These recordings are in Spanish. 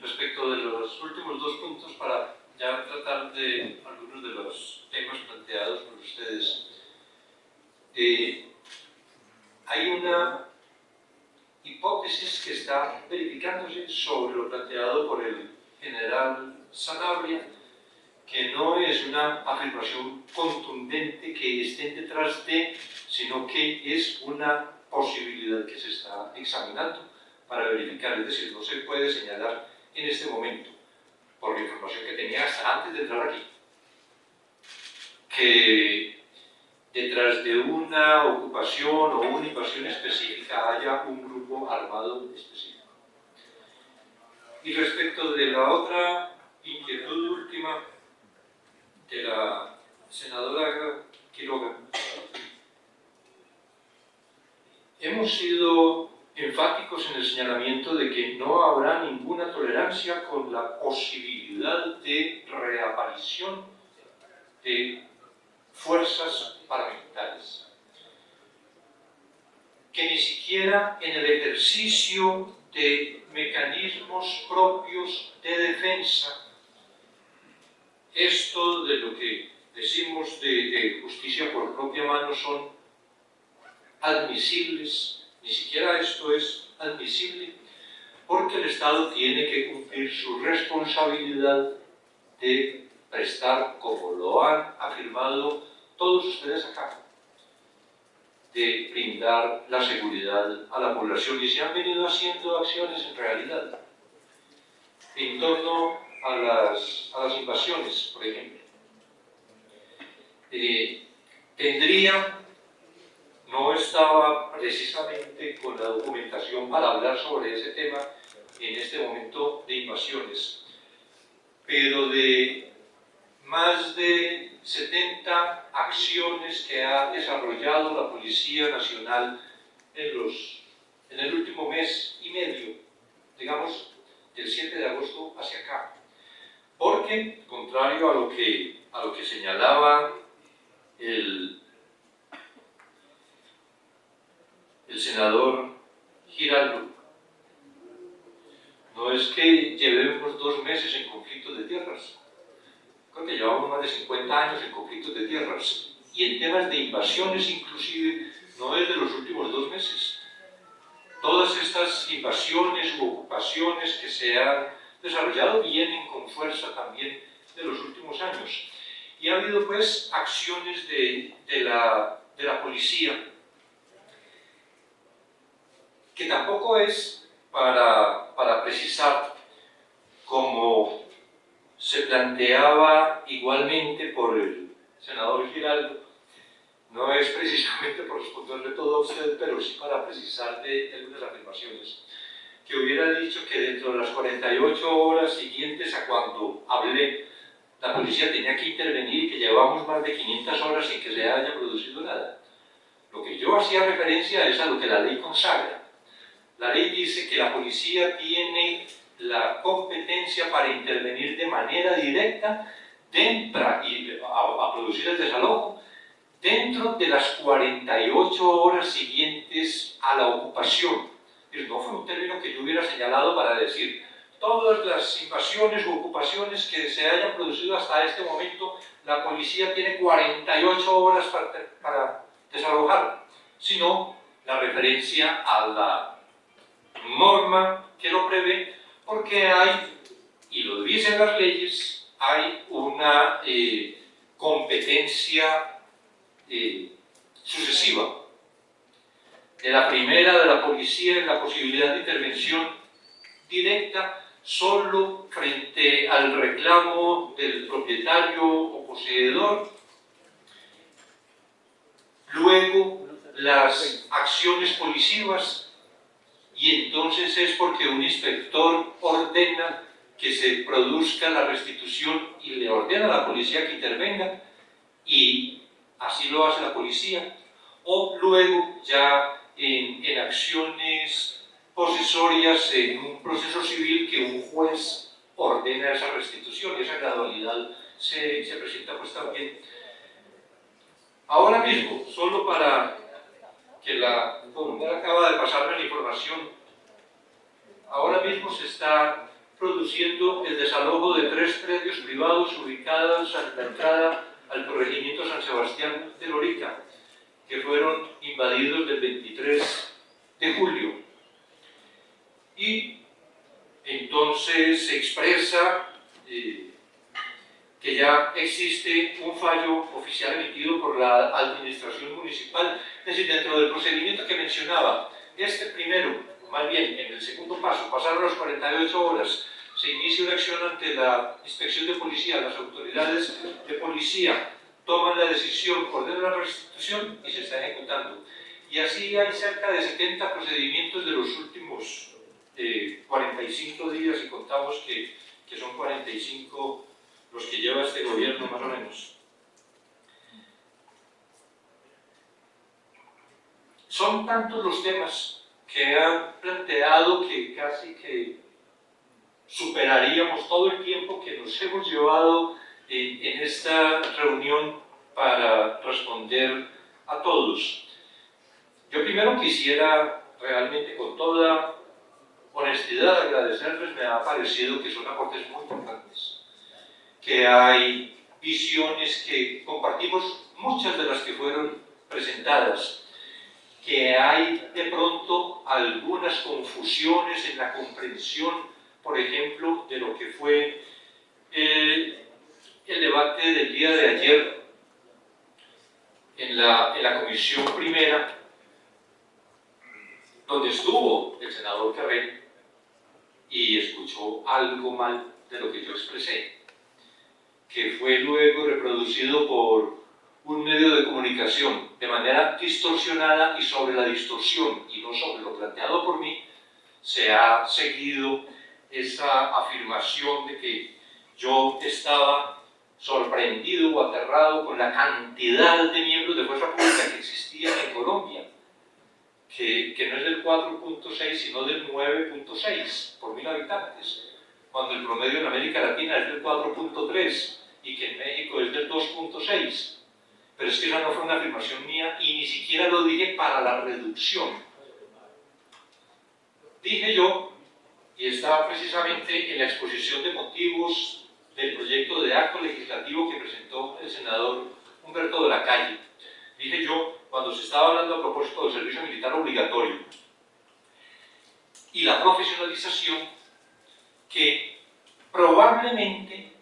Respecto de los últimos dos puntos, para ya tratar de algunos de los temas planteados por ustedes, eh, hay una hipótesis que está verificándose sobre lo planteado por el general Sanabria, que no es una afirmación contundente que estén detrás de, sino que es una posibilidad que se está examinando para verificar, es decir, no se puede señalar en este momento, por la información que tenía hasta antes de entrar aquí, que detrás de una ocupación o una invasión específica haya un grupo armado específico. Y respecto de la otra inquietud última de la senadora Quiroga, hemos sido enfáticos en el señalamiento de que no habrá ninguna tolerancia con la posibilidad de reaparición de fuerzas paramilitares. Que ni siquiera en el ejercicio de mecanismos propios de defensa, esto de lo que decimos de, de justicia por propia mano son admisibles, ni siquiera esto es admisible, porque el Estado tiene que cumplir su responsabilidad de prestar, como lo han afirmado todos ustedes acá, de brindar la seguridad a la población y se han venido haciendo acciones en realidad en torno a las, a las invasiones, por ejemplo. Eh, tendría no estaba precisamente con la documentación para hablar sobre ese tema en este momento de invasiones, pero de más de 70 acciones que ha desarrollado la Policía Nacional en, los, en el último mes y medio, digamos, del 7 de agosto hacia acá. Porque, contrario a lo que, a lo que señalaba el el senador Giraldo. No es que llevemos dos meses en conflicto de tierras. Creo que llevamos más de 50 años en conflictos de tierras. Y en temas de invasiones inclusive, no es de los últimos dos meses. Todas estas invasiones u ocupaciones que se han desarrollado vienen con fuerza también de los últimos años. Y ha habido pues acciones de, de, la, de la policía que tampoco es para, para precisar, como se planteaba igualmente por el senador Giraldo, no es precisamente por responderle todo a usted, pero sí para precisar de algunas afirmaciones, que hubiera dicho que dentro de las 48 horas siguientes a cuando hablé, la policía tenía que intervenir y que llevamos más de 500 horas sin que se haya producido nada. Lo que yo hacía referencia es a lo que la ley consagra, la ley dice que la policía tiene la competencia para intervenir de manera directa dentro, y a, producir el desalojo dentro de las 48 horas siguientes a la ocupación. No fue un término que yo hubiera señalado para decir todas las invasiones u ocupaciones que se hayan producido hasta este momento, la policía tiene 48 horas para, para desalojar, sino la referencia a la norma que lo prevé, porque hay, y lo dicen las leyes, hay una eh, competencia eh, sucesiva. De la primera de la policía en la posibilidad de intervención directa solo frente al reclamo del propietario o poseedor. Luego, las acciones policivas y entonces es porque un inspector ordena que se produzca la restitución y le ordena a la policía que intervenga y así lo hace la policía. O luego ya en, en acciones posesorias en un proceso civil que un juez ordena esa restitución y esa gradualidad se, se presenta pues también. Ahora mismo, solo para que la comunidad acaba de pasarme la información ahora mismo se está produciendo el desalojo de tres predios privados ubicados a la entrada al corregimiento San Sebastián de Lorica, que fueron invadidos del 23 de julio. Y entonces se expresa eh, que ya existe un fallo oficial emitido por la administración municipal, es decir, dentro del procedimiento que mencionaba, este primero, más bien en el segundo paso, pasaron las 48 horas, se inicia una acción ante la inspección de policía, las autoridades de policía toman la decisión, ordenan la restitución y se está ejecutando. Y así hay cerca de 70 procedimientos de los últimos 45 eh, días y contamos que, que son 45 los que lleva este gobierno más o menos. Son tantos los temas que han planteado que casi que superaríamos todo el tiempo que nos hemos llevado en, esta reunión para responder a todos. Yo primero quisiera realmente con toda honestidad agradecerles, me ha parecido que son aportes muy importantes que hay visiones que compartimos, muchas de las que fueron presentadas, que hay de pronto algunas confusiones en la comprensión, por ejemplo, de lo que fue el, debate del día de ayer en la, en la comisión primera, donde estuvo el senador Carrén y escuchó algo mal de lo que yo expresé que fue luego reproducido por un medio de comunicación de manera distorsionada y sobre la distorsión y no sobre lo planteado por mí, se ha seguido esa afirmación de que yo estaba sorprendido o aterrado con la cantidad de miembros de fuerza pública que existían en Colombia, que, que no es del 4.6 sino del 9.6 por mil habitantes cuando el promedio en América Latina es del 4.3 y que en México es del 2.6. Pero es que esa no fue una afirmación mía y ni siquiera lo dije para la reducción. Dije yo, y estaba precisamente en la exposición de motivos del proyecto de acto legislativo que presentó el senador Humberto de la Calle, dije yo, cuando se estaba hablando a propósito del servicio militar obligatorio y la profesionalización, que probablemente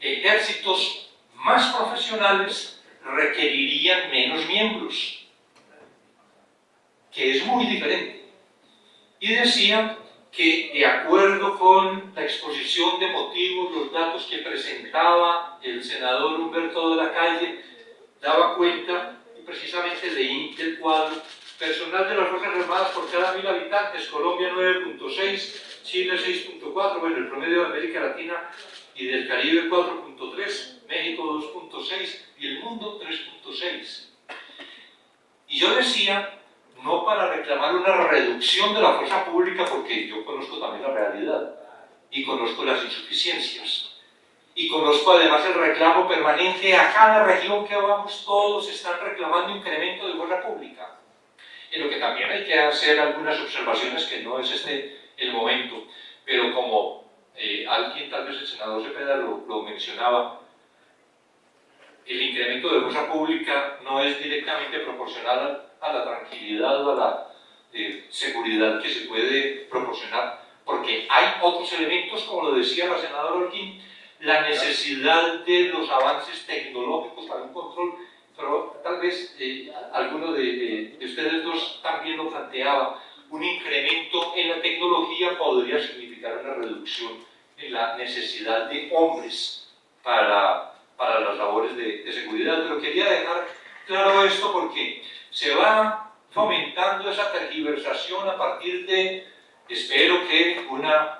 ejércitos más profesionales requerirían menos miembros, que es muy diferente. Y decían que de acuerdo con la exposición de motivos, los datos que presentaba el senador Humberto de la Calle, daba cuenta, precisamente leí el cuadro, personal de las Fuerzas Armadas por cada mil habitantes, Colombia 9.6, Chile 6.4, bueno, el promedio de América Latina y del Caribe 4.3, México 2.6 y el mundo 3.6. Y yo decía, no para reclamar una reducción de la fuerza pública, porque yo conozco también la realidad y conozco las insuficiencias. Y conozco además el reclamo permanente a cada región que vamos, todos están reclamando incremento de fuerza pública. En lo que también hay que hacer algunas observaciones que no es este el momento. Pero como eh, alguien, tal vez el senador Cepeda lo, lo, mencionaba, el incremento de fuerza pública no es directamente proporcional a, la tranquilidad o a la eh, seguridad que se puede proporcionar, porque hay otros elementos, como lo decía la senadora Orquín, la necesidad de los avances tecnológicos para un control, pero tal vez eh, alguno de, de ustedes dos también lo planteaba, un incremento en la tecnología podría significar una reducción en la necesidad de hombres para, para las labores de, de seguridad. Pero quería dejar claro esto porque se va fomentando esa tergiversación a partir de, espero que una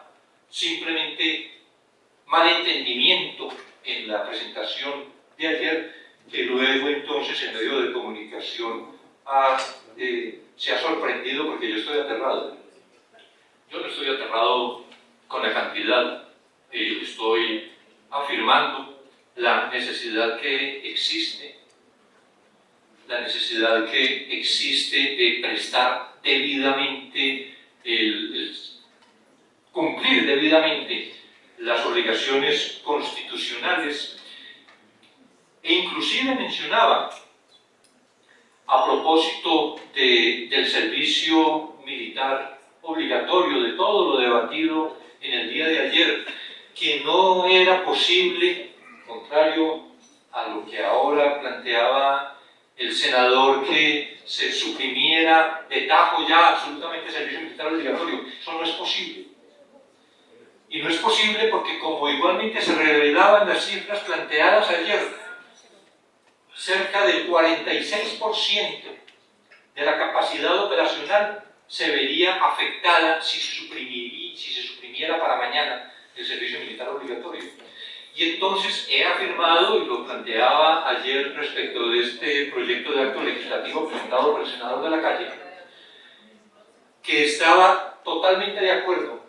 simplemente malentendimiento en la presentación de ayer, que luego entonces en medio de comunicación ha eh, se ha sorprendido porque yo estoy aterrado. Yo no estoy aterrado con la cantidad, eh, estoy afirmando la necesidad que existe, la necesidad que existe de prestar debidamente el, debidamente las obligaciones constitucionales e inclusive mencionaba a propósito del servicio militar obligatorio, de todo lo debatido en el día de ayer, que no era posible, contrario a lo que ahora planteaba el senador, que se suprimiera de tajo ya absolutamente el servicio militar obligatorio. Eso no es posible. Y no es posible porque, como igualmente se revelaban las cifras planteadas ayer, cerca del 46% de la capacidad operacional se vería afectada si se, si se suprimiera para mañana el servicio militar obligatorio. Y entonces he afirmado, y lo planteaba ayer respecto de este proyecto de acto legislativo presentado por el senador de la calle, que estaba totalmente de acuerdo,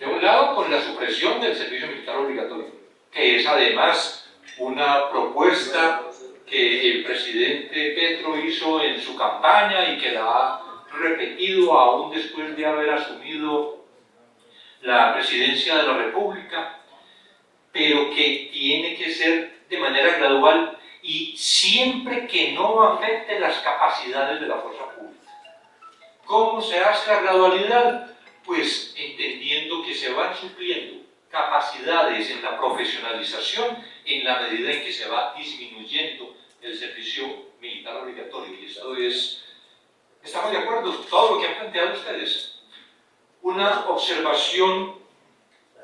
de un lado, con la supresión del servicio militar obligatorio, que es además una propuesta que el presidente Petro hizo en su campaña y que la ha repetido aún después de haber asumido la presidencia de la República, pero que tiene que ser de manera gradual y siempre que no afecte las capacidades de la fuerza pública. ¿Cómo se hace la gradualidad? Pues entendiendo que se van supliendo capacidades en la profesionalización en la medida en que se va disminuyendo el servicio militar obligatorio. Y esto es, estamos de acuerdo, todo lo que han planteado ustedes. Una observación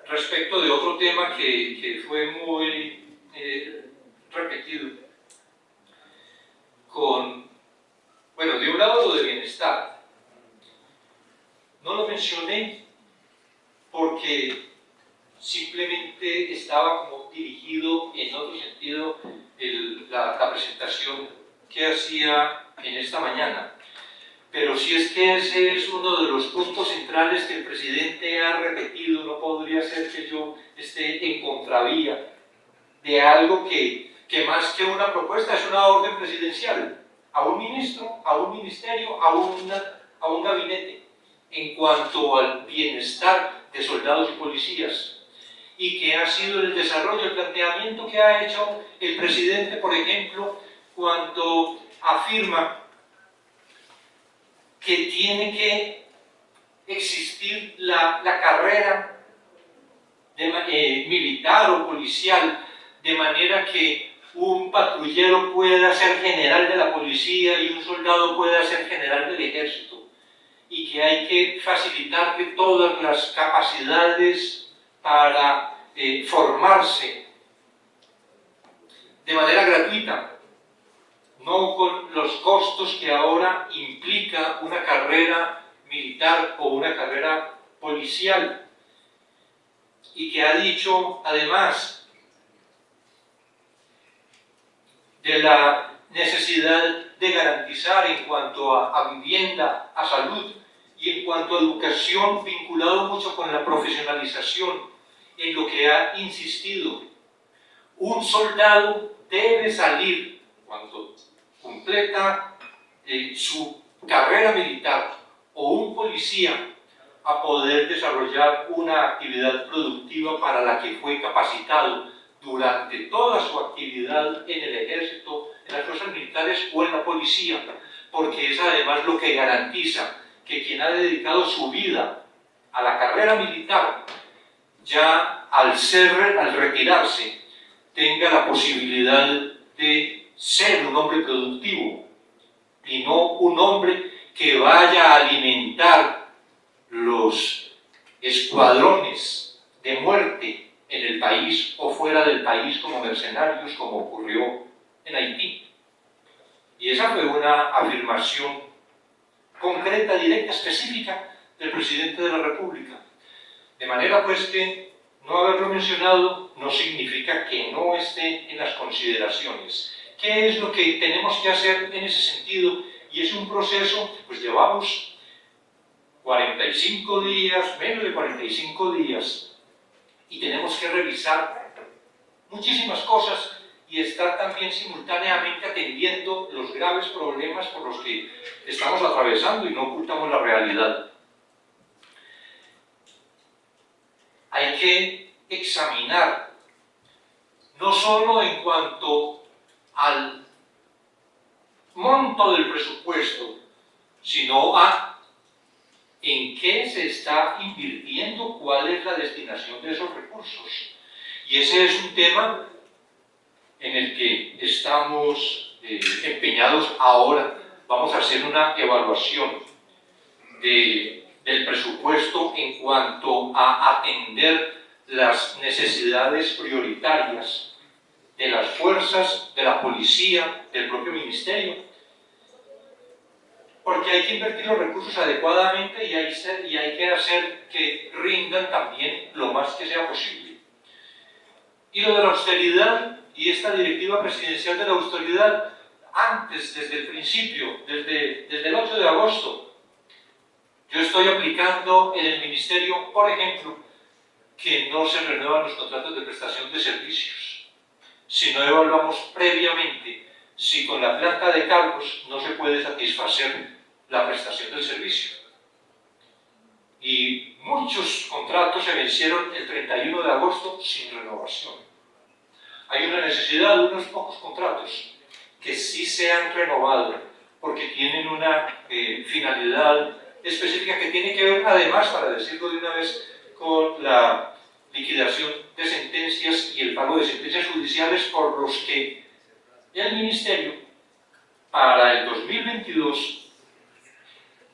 respecto de otro tema que, que fue muy eh, repetido, con, bueno, de un lado lo de bienestar. No lo mencioné porque simplemente estaba como dirigido en otro sentido la, la, presentación que hacía en esta mañana. Pero si es que ese es uno de los puntos centrales que el presidente ha repetido, no podría ser que yo esté en contravía de algo que, que más que una propuesta es una orden presidencial a un ministro, a un ministerio, a, una, a un gabinete en cuanto al bienestar de soldados y policías, y que ha sido el desarrollo, el planteamiento que ha hecho el presidente, por ejemplo, cuando afirma que tiene que existir la, carrera eh, militar o policial, de manera que un patrullero pueda ser general de la policía y un soldado pueda ser general del ejército, y que hay que facilitarle todas las capacidades para eh, formarse de manera gratuita, no con los costos que ahora implica una carrera militar o una carrera policial, y que ha dicho además de la necesidad de garantizar en cuanto a, a vivienda, a salud y en cuanto a educación, vinculado mucho con la profesionalización en lo que ha insistido. Un soldado debe salir cuando completa eh, su carrera militar o un policía a poder desarrollar una actividad productiva para la que fue capacitado durante toda su actividad en el ejército, en las fuerzas militares o en la policía, porque es además lo que garantiza que quien ha dedicado su vida a la carrera militar ya al ser, al retirarse, tenga la posibilidad de ser un hombre productivo y no un hombre que vaya a alimentar los escuadrones de muerte en el país o fuera del país como mercenarios, como ocurrió en Haití. Y esa fue una afirmación concreta, directa, específica del presidente de la República. De manera pues que no haberlo mencionado no significa que no esté en las consideraciones. ¿Qué es lo que tenemos que hacer en ese sentido? Y es un proceso, pues llevamos 45 días, menos de 45 días, y tenemos que revisar muchísimas cosas y estar también simultáneamente atendiendo los graves problemas por los que estamos atravesando y no ocultamos la realidad. Hay que examinar, no solo en cuanto al monto del presupuesto, sino a en qué se está invirtiendo, cuál es la destinación de esos recursos. Y ese es un tema en el que estamos eh, empeñados ahora. Vamos a hacer una evaluación del presupuesto en cuanto a atender las necesidades prioritarias de las fuerzas, de la policía, del propio ministerio, porque hay que invertir los recursos adecuadamente y hay, que hacer que rindan también lo más que sea posible. Y lo de la austeridad y esta directiva presidencial de la austeridad, antes, desde el principio, desde, desde el 8 de agosto, yo estoy aplicando en el ministerio, por ejemplo, que no se renuevan los contratos de prestación de servicios. Si no evaluamos previamente si con la planta de cargos no se puede satisfacer la prestación del servicio. Y muchos contratos se vencieron el 31 de agosto sin renovación. Hay una necesidad de unos pocos contratos que sí se han renovado porque tienen una eh, finalidad específica que tiene que ver además, para decirlo de una vez, con la liquidación de sentencias y el pago de sentencias judiciales por los que el Ministerio para el 2022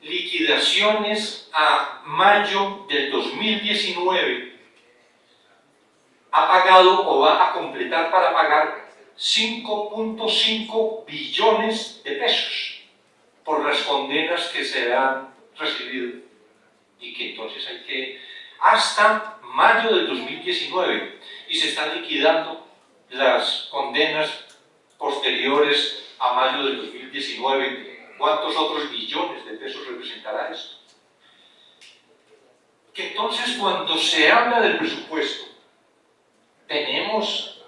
liquidaciones a mayo del 2019 ha pagado o va a completar para pagar 5.5 billones de pesos por las condenas que se han recibido y que entonces hay que hasta mayo del 2019 y se están liquidando las condenas posteriores a mayo del 2019 ¿Cuántos otros billones de pesos representará esto? Que entonces cuando se habla del presupuesto, tenemos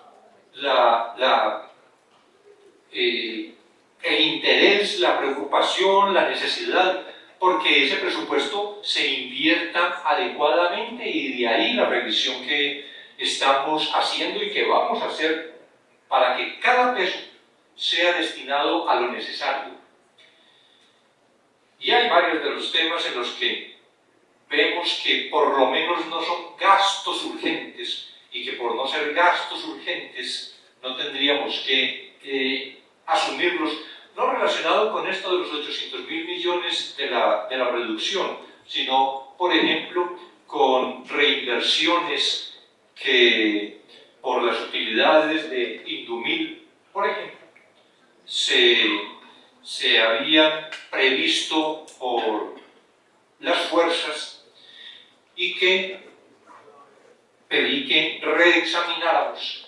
la, eh, el interés, la preocupación, la necesidad, porque ese presupuesto se invierta adecuadamente y de ahí la revisión que estamos haciendo y que vamos a hacer para que cada peso sea destinado a lo necesario, y hay varios de los temas en los que vemos que por lo menos no son gastos urgentes y que por no ser gastos urgentes no tendríamos que asumirlos, no relacionado con esto de los 800 mil millones de la, de la reducción, sino, por ejemplo, con reinversiones que por las utilidades de Indumil, por ejemplo, se se habían previsto por las fuerzas y que pedí que reexamináramos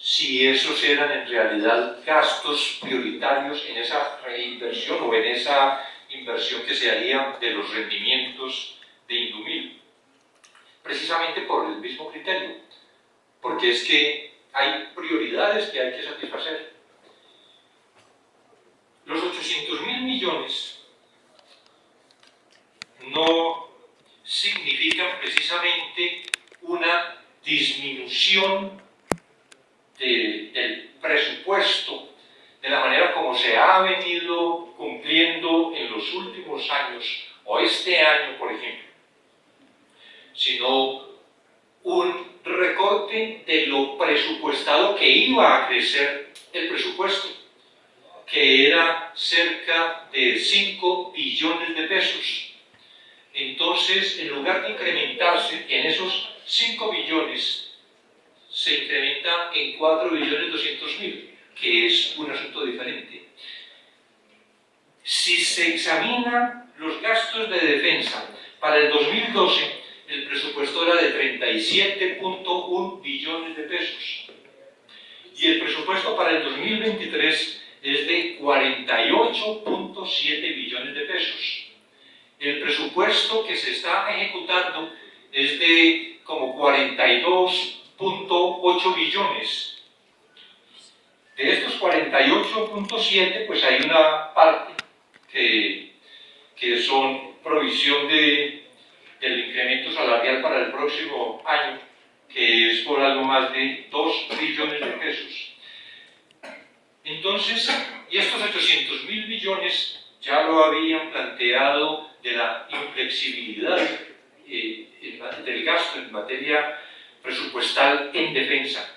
si esos eran en realidad gastos prioritarios en esa reinversión o en esa inversión que se haría de los rendimientos de Indumil. Precisamente por el mismo criterio, porque es que hay prioridades que hay que satisfacer los 800 mil millones no significan precisamente una disminución del presupuesto de la manera como se ha venido cumpliendo en los últimos años, o este año, por ejemplo, sino un recorte de lo presupuestado que iba a crecer el presupuesto que era cerca de 5 billones de pesos. Entonces, en lugar de incrementarse en esos 5 billones, se incrementa en 4 billones 200 mil, que es un asunto diferente. Si se examinan los gastos de defensa para el 2012, el presupuesto era de 37.1 billones de pesos. Y el presupuesto para el 2023 es de 48.7 billones de pesos. El presupuesto que se está ejecutando es de como 42.8 billones. De estos 48.7, pues hay una parte que, que son provisión de, del incremento salarial para el próximo año, que es por algo más de 2 billones de pesos. Entonces, y estos 800 mil billones ya lo habían planteado de la inflexibilidad eh, del gasto en materia presupuestal en defensa.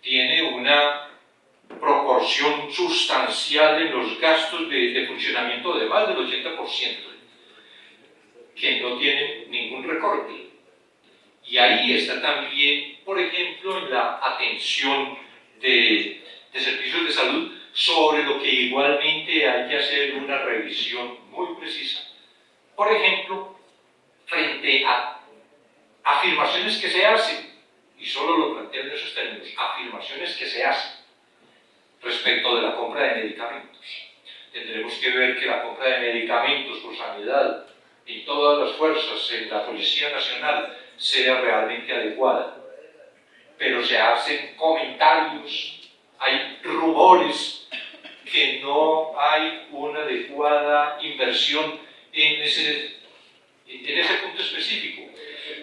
Tiene una proporción sustancial en los gastos de, funcionamiento de más del 80%, que no tienen ningún recorte. Y ahí está también, por ejemplo, en la atención de, de servicios de salud, sobre lo que igualmente hay que hacer una revisión muy precisa. Por ejemplo, frente a afirmaciones que se hacen, y solo lo planteo en esos términos, afirmaciones que se hacen respecto de la compra de medicamentos. Tendremos que ver que la compra de medicamentos por sanidad en todas las fuerzas, en la Policía Nacional, sea realmente adecuada. Pero se hacen comentarios, hay rumores que no hay una adecuada inversión en ese, en ese punto específico.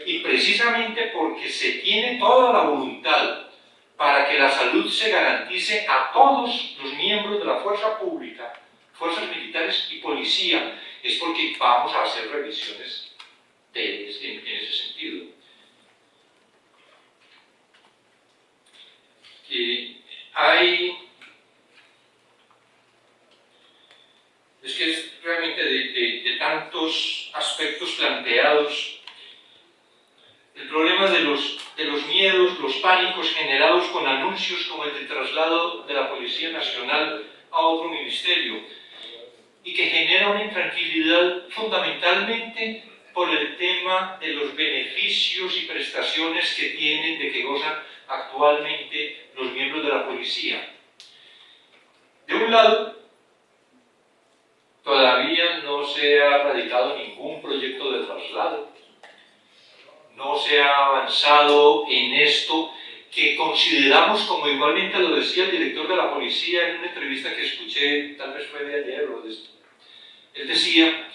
Y precisamente porque se tiene toda la voluntad para que la salud se garantice a todos los miembros de la fuerza pública, fuerzas militares y policía, es porque vamos a hacer revisiones de, en, en, ese sentido. Eh, hay es que es realmente de, tantos aspectos planteados, el problema de los, de los miedos, los pánicos generados con anuncios como el del traslado de la Policía Nacional a otro ministerio, y que genera una intranquilidad fundamentalmente por el tema de los beneficios y prestaciones que tienen, de que gozan actualmente los miembros de la policía. De un lado, Todavía no se ha radicado ningún proyecto de traslado, no se ha avanzado en esto que consideramos, como igualmente lo decía el director de la policía en una entrevista que escuché, tal vez fue de ayer o de esto. Él decía,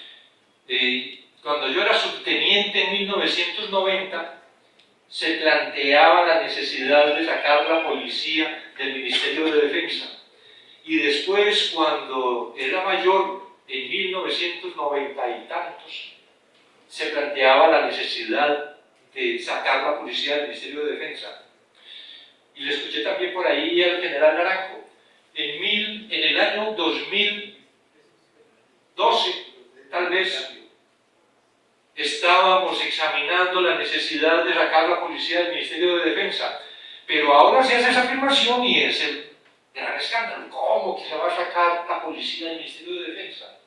eh, cuando yo era subteniente en 1990, se planteaba la necesidad de sacar la policía del Ministerio de Defensa. Y después, cuando era mayor, en 1990 y tantos se planteaba la necesidad de sacar la policía del Ministerio de Defensa. Y le escuché también por ahí al general Naranjo. En, mil, en el año 2012, tal vez, estábamos examinando la necesidad de sacar la policía del Ministerio de Defensa. Pero ahora se hace esa afirmación y es el gran escándalo. ¿Cómo que se va a sacar la policía del Ministerio de Defensa?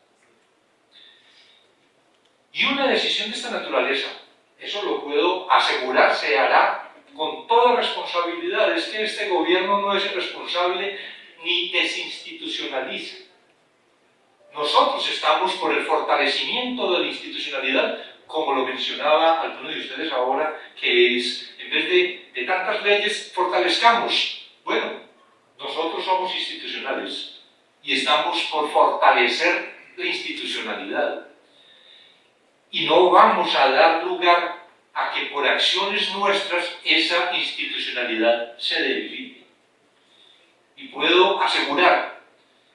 Y una decisión de esta naturaleza, eso lo puedo asegurar, se hará con toda responsabilidad. Es que este gobierno no es irresponsable ni desinstitucionaliza. Nosotros estamos por el fortalecimiento de la institucionalidad, como lo mencionaba alguno de ustedes ahora, que es, en vez de, de tantas leyes, fortalezcamos. Bueno, nosotros somos institucionales y estamos por fortalecer la institucionalidad y no vamos a dar lugar a que por acciones nuestras esa institucionalidad se debilite. Y puedo asegurar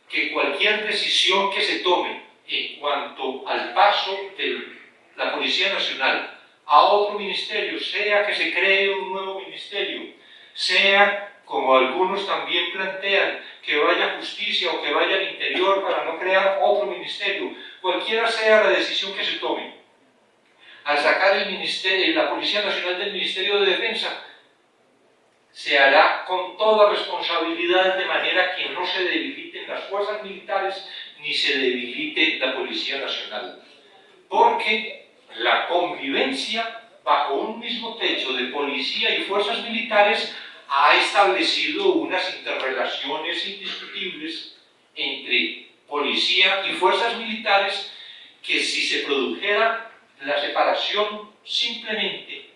que cualquier decisión que se tome en cuanto al paso de la Policía Nacional a otro ministerio, sea que se cree un nuevo ministerio, sea como algunos también plantean, que vaya justicia o que vaya al interior para no crear otro ministerio, cualquiera sea la decisión que se tome, al sacar el ministerio, la Policía Nacional del Ministerio de Defensa, se hará con toda responsabilidad de manera que no se debiliten las fuerzas militares ni se debilite la Policía Nacional. Porque la convivencia bajo un mismo techo de policía y fuerzas militares ha establecido unas interrelaciones indiscutibles entre policía y fuerzas militares que si se produjera la separación simplemente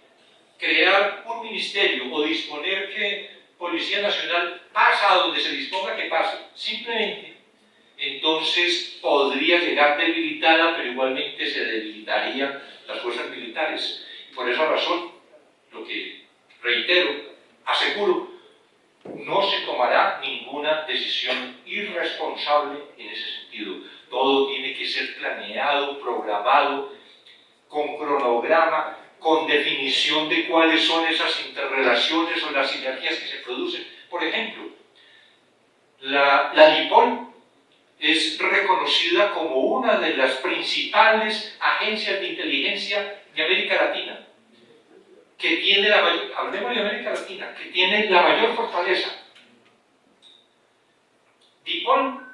crear un ministerio o disponer que Policía Nacional pasa a donde se disponga que pase, simplemente, entonces podría llegar debilitada, pero igualmente se debilitarían las militares. Y por esa razón, lo que reitero, aseguro, no se tomará ninguna decisión irresponsable en ese sentido. Todo tiene que ser planeado, programado, con cronograma, con definición de cuáles son esas interrelaciones o las sinergias que se producen. Por ejemplo, la, la DIPOL es reconocida como una de las principales agencias de inteligencia de América Latina, que tiene la hablemos de América Latina, que tiene la mayor fortaleza. DIPOL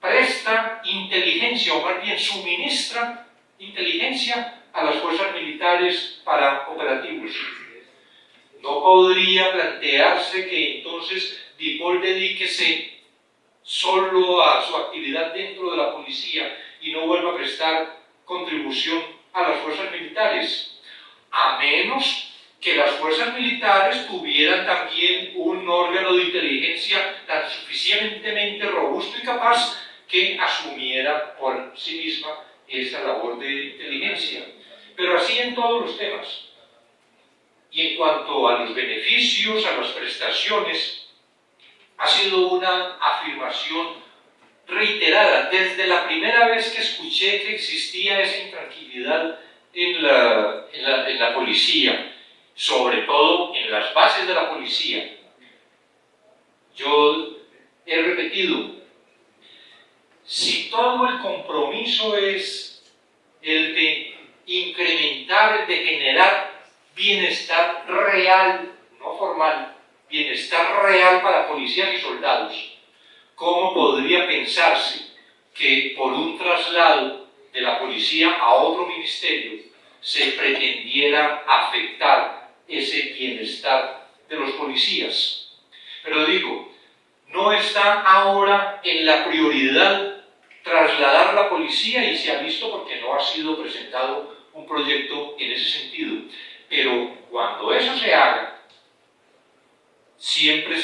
presta inteligencia, o más bien suministra inteligencia a las fuerzas militares para operativos. No podría plantearse que entonces DIPOL dedíquese solo a su actividad dentro de la policía y no vuelva a prestar contribución a las fuerzas militares, a menos que las fuerzas militares tuvieran también un órgano de inteligencia tan suficientemente robusto y capaz que asumiera por sí misma esa labor de inteligencia. Pero así en todos los temas. Y en cuanto a los beneficios, a las prestaciones, ha sido una afirmación reiterada desde la primera vez que escuché que existía esa intranquilidad en la, en la, policía, sobre todo en las bases de la policía. Yo he repetido, si todo el compromiso es el de incrementar, de generar bienestar real, no formal, bienestar real para policías y soldados, ¿cómo podría pensarse que por un traslado de la policía a otro ministerio se pretendiera afectar ese bienestar de los policías? Pero digo, no está ahora en la prioridad trasladar la policía y se ha visto porque no ha sido presentado un proyecto en ese sentido. Pero cuando eso se haga, siempre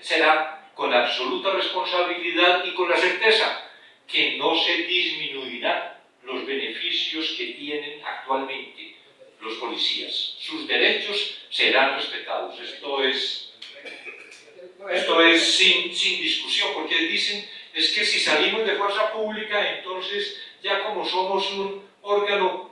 será con absoluta responsabilidad y con la certeza que no se disminuirán los beneficios que tienen actualmente los policías. Sus derechos serán respetados. Esto es, esto es sin, sin discusión, porque dicen es que si salimos de fuerza pública, entonces ya como somos un órgano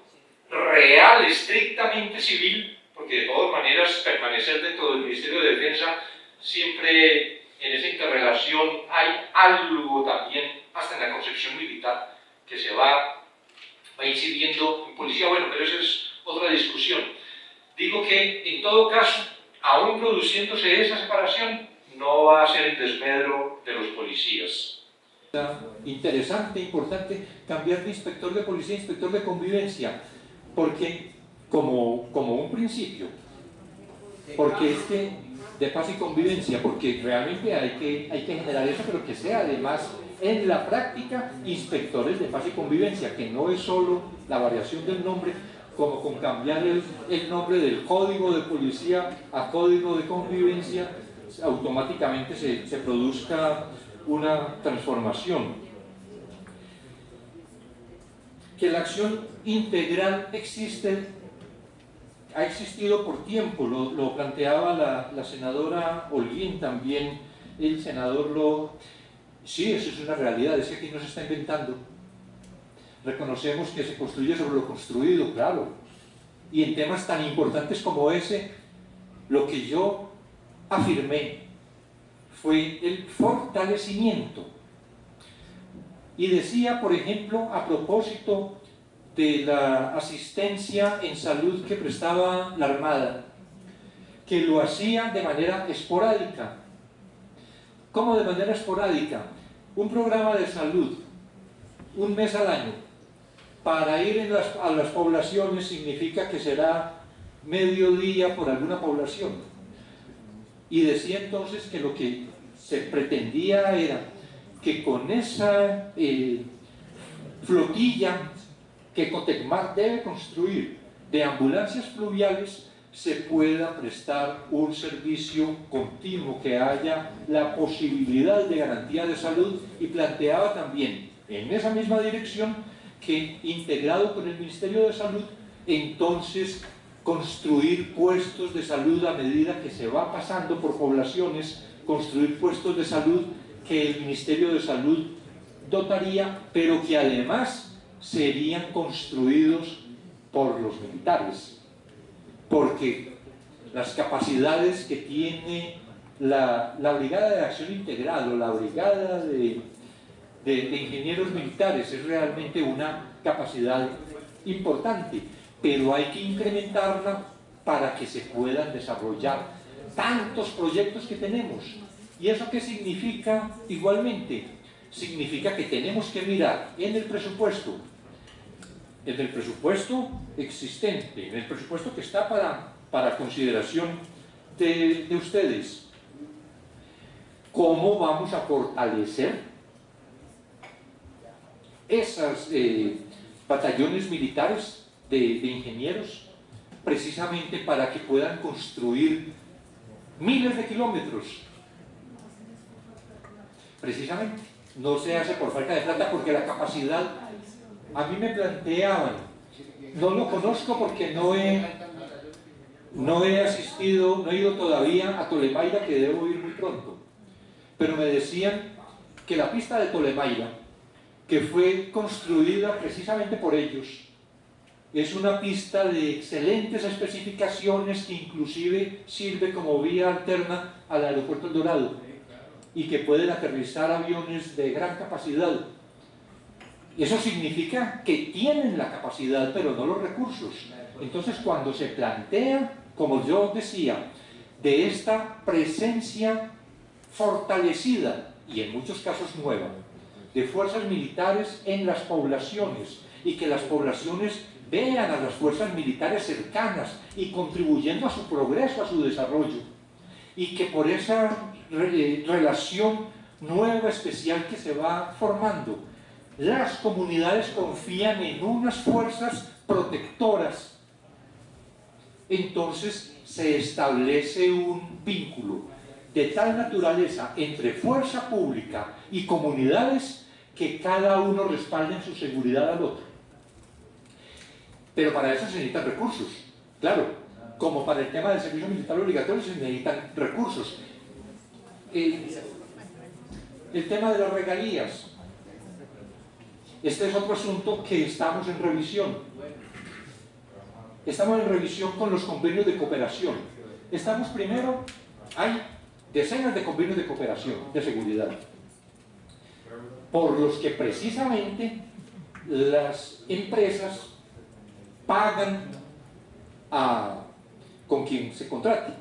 real, estrictamente civil, porque de todas maneras permanecer dentro del Ministerio de Defensa siempre en esa interrelación hay algo también, hasta en la concepción militar, que se va, va incidiendo en policía. Bueno, pero eso es otra discusión. Digo que en todo caso, aún produciéndose esa separación, no va a ser el desmedro de los policías. Interesante, importante, cambiar de inspector de policía a inspector de convivencia. Porque como, como un principio, porque es que de paz y convivencia, porque realmente hay que, hay que generar eso, pero que sea además en la práctica inspectores de paz y convivencia, que no es solo la variación del nombre, como con cambiar el, nombre del código de policía a código de convivencia, automáticamente se produzca una transformación. Que la acción integral existe, ha existido por tiempo, lo, planteaba la, senadora Holguín también, el senador lo... Sí, eso es una realidad, es que aquí no se está inventando. Reconocemos que se construye sobre lo construido, claro. Y en temas tan importantes como ese, lo que yo afirmé fue el fortalecimiento. Y decía, por ejemplo, a propósito de la asistencia en salud que prestaba la Armada, que lo hacía de manera esporádica. ¿Cómo de manera esporádica? Un programa de salud, un mes al año, para ir a las poblaciones significa que será medio día por alguna población. Y decía entonces que lo que se pretendía era que con esa eh, flotilla que Cotecmar debe construir de ambulancias fluviales se pueda prestar un servicio continuo, que haya la posibilidad de garantía de salud. Y planteaba también en esa misma dirección que integrado con el Ministerio de Salud entonces construir puestos de salud a medida que se va pasando por poblaciones, construir puestos de salud que el Ministerio de Salud dotaría, pero que además serían construidos por los militares, porque las capacidades que tiene la, Brigada de Acción Integral o la Brigada de, de Ingenieros Militares es realmente una capacidad importante pero hay que incrementarla para que se puedan desarrollar tantos proyectos que tenemos. ¿Y eso qué significa igualmente? Significa que tenemos que mirar en el presupuesto, en el presupuesto existente, en el presupuesto que está para, para consideración de, ustedes, cómo vamos a fortalecer esas eh, batallones militares de, ingenieros precisamente para que puedan construir miles de kilómetros. Precisamente, no se hace por falta de plata porque la capacidad, a mí me planteaban, no lo conozco porque no he, no he asistido, no he ido todavía a Tolemaida que debo ir muy pronto, pero me decían que la pista de Tolemaida, que fue construida precisamente por ellos, es una pista de excelentes especificaciones que inclusive sirve como vía alterna al aeropuerto El Dorado y que pueden aterrizar aviones de gran capacidad. Eso significa que tienen la capacidad, pero no los recursos. Entonces, cuando se plantea, como yo decía, de esta presencia fortalecida, y en muchos casos nueva, de fuerzas militares en las poblaciones, y que las poblaciones vean a las fuerzas militares cercanas y contribuyendo a su progreso, a su desarrollo. Y que por esa relación nueva, especial que se va formando, las comunidades confían en unas fuerzas protectoras. Entonces se establece un vínculo de tal naturaleza entre fuerza pública y comunidades que cada uno respalde en su seguridad al otro. Pero para eso se necesitan recursos, claro, como para el tema del servicio militar obligatorio se necesitan recursos. El, tema de las regalías, este es otro asunto que estamos en revisión. Estamos en revisión con los convenios de cooperación. Estamos primero, hay decenas de convenios de cooperación, de seguridad, por los que precisamente las empresas pagan a, con quien se contrate.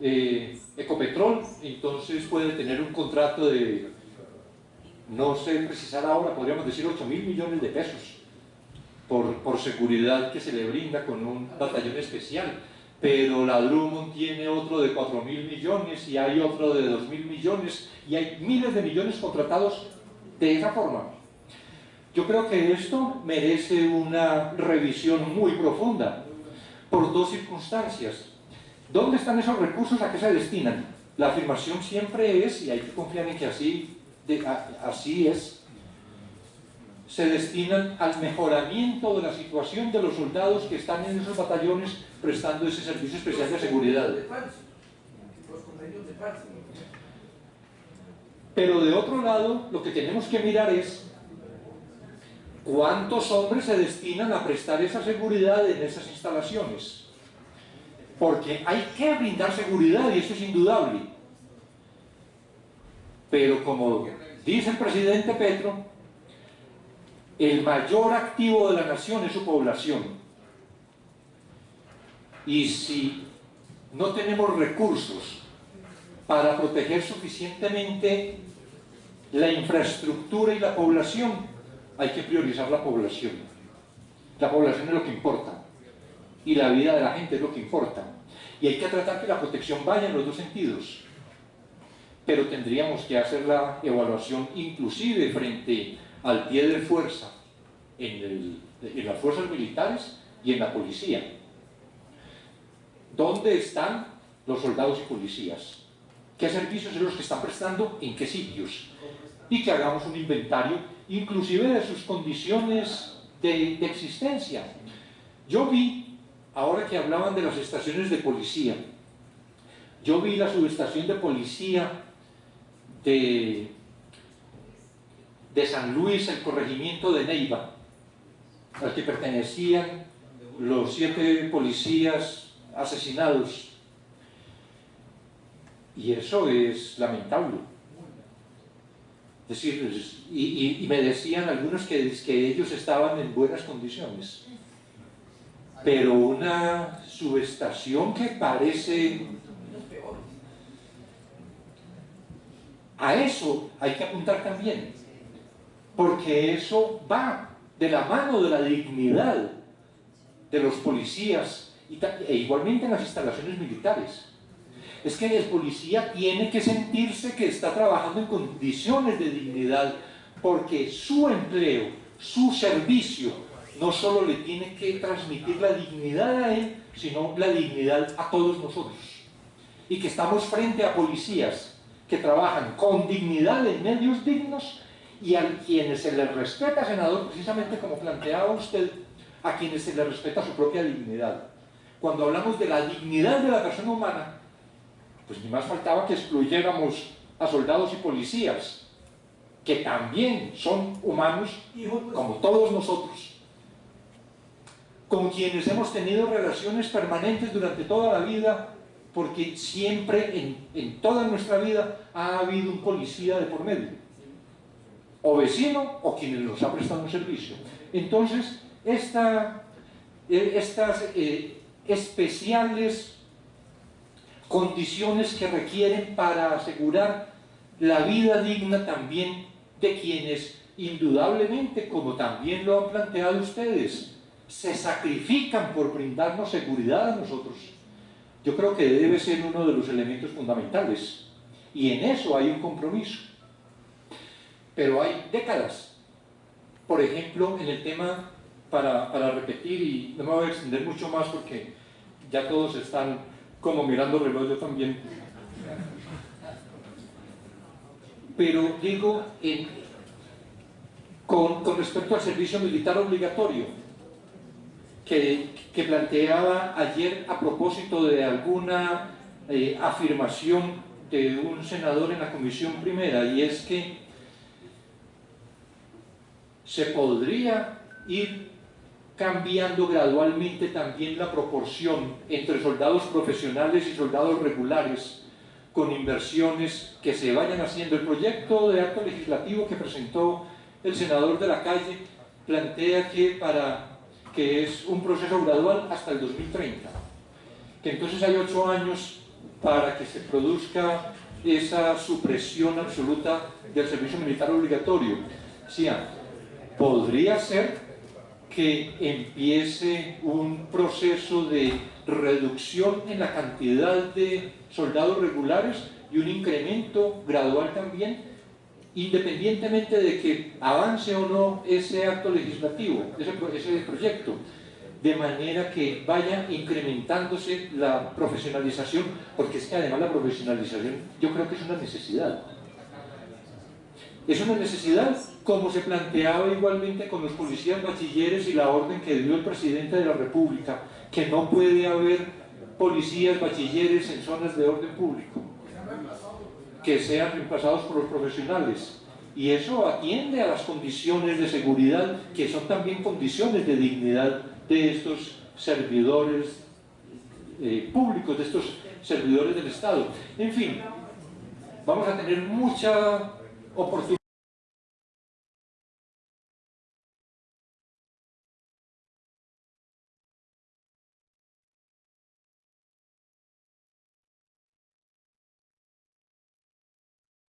Eh, Ecopetrol entonces puede tener un contrato de, no sé precisar ahora, podríamos decir 8 mil millones de pesos por, por seguridad que se le brinda con un batallón especial pero la Drummond tiene otro de 4 mil millones y hay otro de 2 mil millones y hay miles de millones contratados de esa forma. Yo creo que esto merece una revisión muy profunda, por dos circunstancias. ¿Dónde están esos recursos? ¿A qué se destinan? La afirmación siempre es, y hay que confiar en que así, así es, se destinan al mejoramiento de la situación de los soldados que están en esos batallones prestando ese servicio especial de seguridad. Pero de otro lado, lo que tenemos que mirar es ¿Cuántos hombres se destinan a prestar esa seguridad en esas instalaciones? Porque hay que brindar seguridad y eso es indudable. Pero como dice el presidente Petro, el mayor activo de la nación es su población. Y si no tenemos recursos para proteger suficientemente la infraestructura y la población, hay que priorizar la población. La población es lo que importa. Y la vida de la gente es lo que importa. Y hay que tratar que la protección vaya en los dos sentidos. Pero tendríamos que hacer la evaluación inclusive frente al pie de fuerza en, en las fuerzas militares y en la policía. ¿Dónde están los soldados y policías? ¿Qué servicios son los que están prestando? ¿En qué sitios? Y que hagamos un inventario inclusive de sus condiciones de, existencia, Yo vi, ahora que hablaban de las estaciones de policía, yo vi la subestación de policía de, de San Luis, el corregimiento de Neiva, al que pertenecían los siete policías asesinados. Y eso es lamentable. Decir, y, me decían algunos que, que ellos estaban en buenas condiciones. Pero una subestación que parece... A eso hay que apuntar también, porque eso va de la mano de la dignidad de los policías e igualmente en las instalaciones militares es que el policía tiene que sentirse que está trabajando en condiciones de dignidad porque su empleo, su servicio, no solo le tiene que transmitir la dignidad a él, sino la dignidad a todos nosotros. Y que estamos frente a policías que trabajan con dignidad en medios dignos y a quienes se les respeta, senador, precisamente como planteaba usted, a quienes se les respeta su propia dignidad. Cuando hablamos de la dignidad de la persona humana, pues ni más faltaba que excluyéramos a soldados y policías, que también son humanos como todos nosotros, con quienes hemos tenido relaciones permanentes durante toda la vida, porque siempre en, en toda nuestra vida ha habido un policía de por medio, o vecino, o quienes nos ha prestado un servicio. Entonces, esta, eh, estas eh, especiales condiciones que requieren para asegurar la vida digna también de quienes indudablemente, como también lo han planteado ustedes, se sacrifican por brindarnos seguridad a nosotros. Yo creo que debe ser uno de los elementos fundamentales y en eso hay un compromiso. Pero hay décadas. Por ejemplo, en el tema, para, para repetir, y no me voy a extender mucho más porque ya todos están como mirando el reloj yo también. Pero digo, con, respecto al servicio militar obligatorio, que, planteaba ayer a propósito de alguna eh, afirmación de un senador en la comisión primera, y es que se podría ir cambiando gradualmente también la proporción entre soldados profesionales y soldados regulares con inversiones que se vayan haciendo. El proyecto de acto legislativo que presentó el senador de la calle plantea que, para, que es un proceso gradual hasta el 2030, que entonces hay ocho años para que se produzca esa supresión absoluta del servicio militar obligatorio. Sí, podría ser que empiece un proceso de reducción en la cantidad de soldados regulares y un incremento gradual también, independientemente de que avance o no ese acto legislativo, ese, proyecto, de manera que vaya incrementándose la profesionalización, porque es que además la profesionalización yo creo que es una necesidad. Es una necesidad como se planteaba igualmente con los policías bachilleres y la orden que dio el presidente de la República, que no puede haber policías bachilleres en zonas de orden público, que sean reemplazados por los profesionales. Y eso atiende a las condiciones de seguridad, que son también condiciones de dignidad de estos servidores eh, públicos, de estos servidores del Estado. En fin, vamos a tener mucha oportunidad